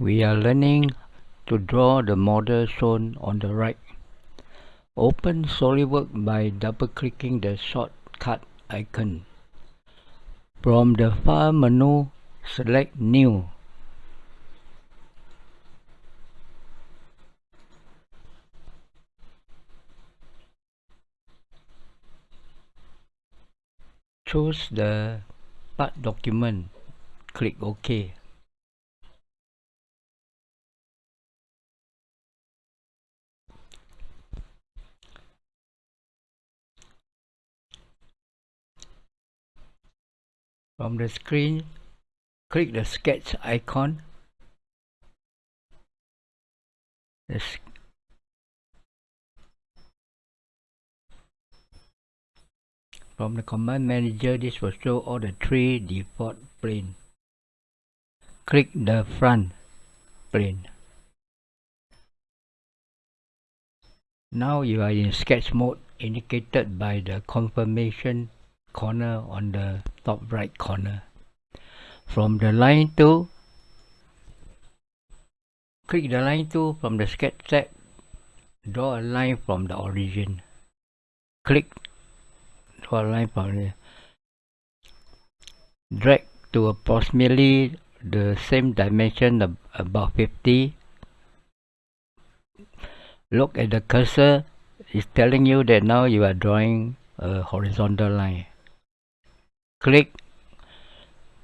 We are learning to draw the model shown on the right. Open SolidWorks by double-clicking the shortcut icon. From the File menu, select New. Choose the part document. Click OK. From the screen, click the sketch icon. From the command manager, this will show all the three default planes. Click the front plane. Now you are in sketch mode indicated by the confirmation corner on the top right corner. From the line tool, click the line tool from the sketch tab, draw a line from the origin. Click draw a line from there. Drag to approximately the same dimension about 50. Look at the cursor, it's telling you that now you are drawing a horizontal line click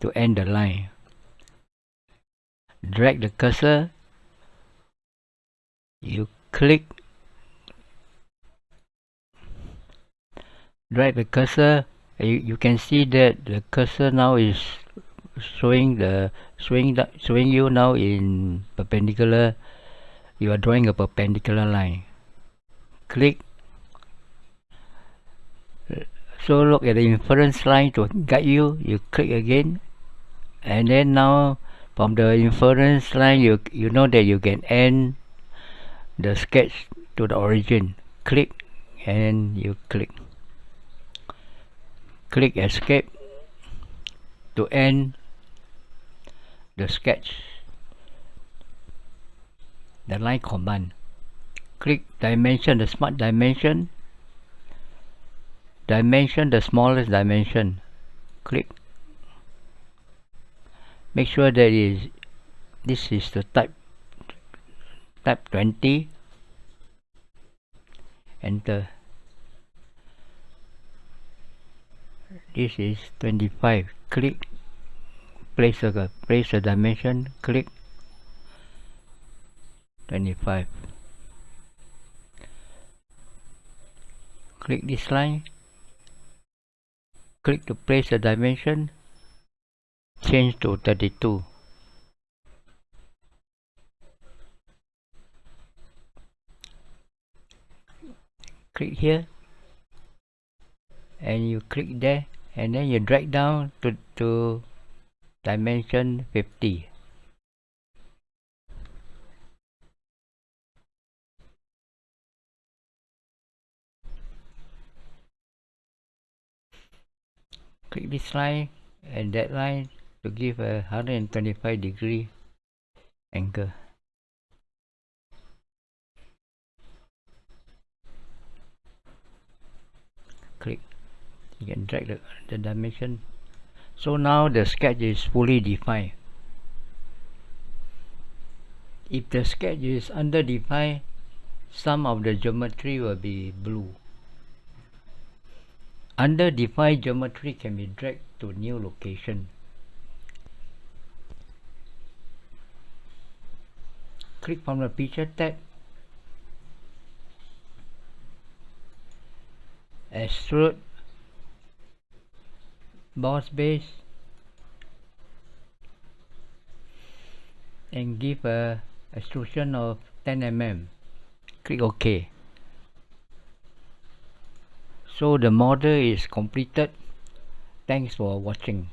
to end the line. Drag the cursor. You click. Drag the cursor. You, you can see that the cursor now is showing the showing the, showing you now in perpendicular. You are drawing a perpendicular line. Click so look at the inference line to guide you. You click again. And then now from the inference line you you know that you can end the sketch to the origin. Click and you click. Click escape to end the sketch. The line command. Click dimension the smart dimension dimension the smart dimension. Click. Make sure that is this is the type type 20 enter. This is 25 click. Place a place a dimension. Click. 25 click this line click to place the dimension change to 32 click here and you click there and then you drag down to, to dimension 50 click this line and that line to give a 125 degree angle. Click. You can drag the, the dimension. So now the sketch is fully defined. If the sketch is underdefined some of the geometry will be blue Underdefined geometry can be dragged to new location. Click from the Features tab. Extrude boss base and give a extrusion of 10 mm. Click OK so the model is completed. Thanks for watching